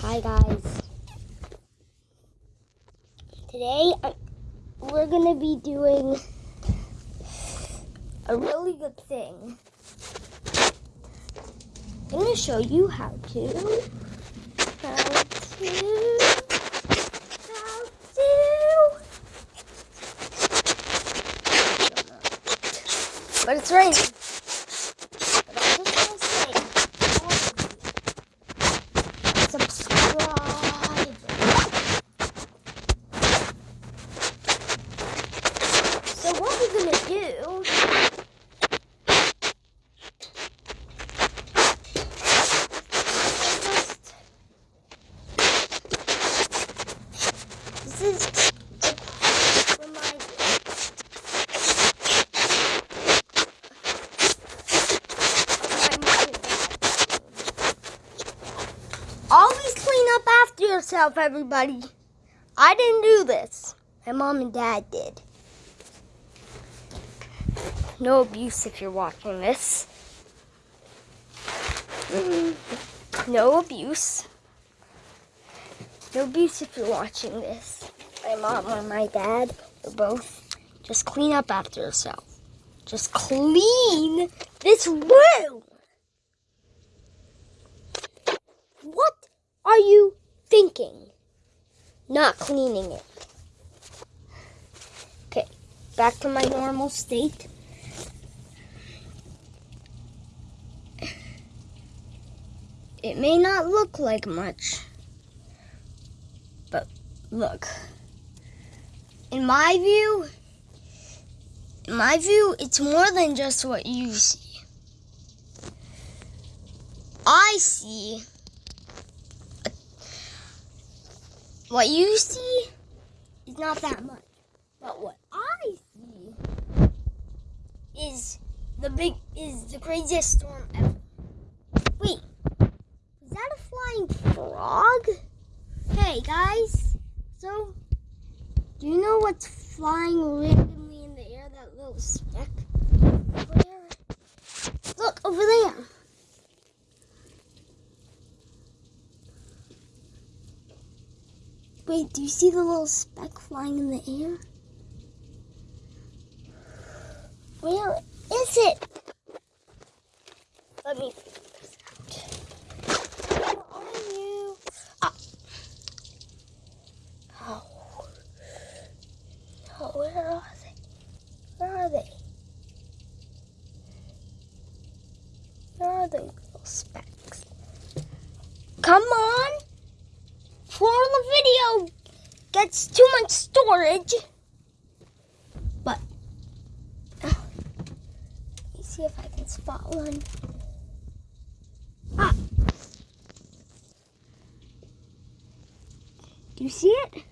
Hi guys. Today uh, we're gonna be doing a really good thing. I'm gonna show you how to how to how to. But it's raining. But I'm just gonna say all of you, subscribe. So what we're Always clean up after yourself, everybody. I didn't do this. My mom and dad did. No abuse if you're watching this. No abuse. No abuse if you're watching this. My mom or my dad or both. Just clean up after yourself. Just clean this room. What are you thinking? Not cleaning it. Okay, back to my normal state. It may not look like much, but look. In my view, in my view, it's more than just what you see. I see what you see is not that much, but what I see is the big is the craziest storm ever. Wait, is that a flying frog? Hey guys, so do you know what's flying randomly in the air? That little speck. Look over there. Wait, do you see the little speck flying in the air? Where is it? Let me figure this out. Where are you? Ah. Oh. Oh, where are they? Where are they? Where are the? Come on! For the video gets too much storage. But uh, let me see if I can spot one. Ah. Do you see it?